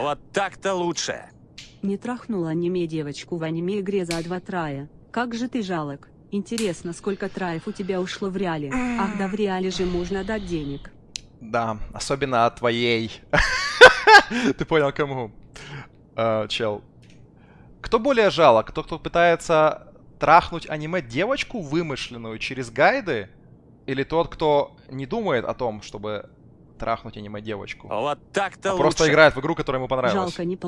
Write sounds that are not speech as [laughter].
Вот так-то лучше. Не трахнула аниме девочку в аниме игре за два трая. Как же ты жалок. Интересно, сколько траев у тебя ушло в реале? Ах да в реале же можно дать денег. Да, особенно от твоей. [laughs] Ты понял, кому? А, чел. Кто более жалок? Тот, кто пытается трахнуть аниме-девочку вымышленную через гайды? Или тот, кто не думает о том, чтобы трахнуть аниме-девочку? Вот так-то А лучше. просто играет в игру, которая ему понравилась? Жалко не получилось.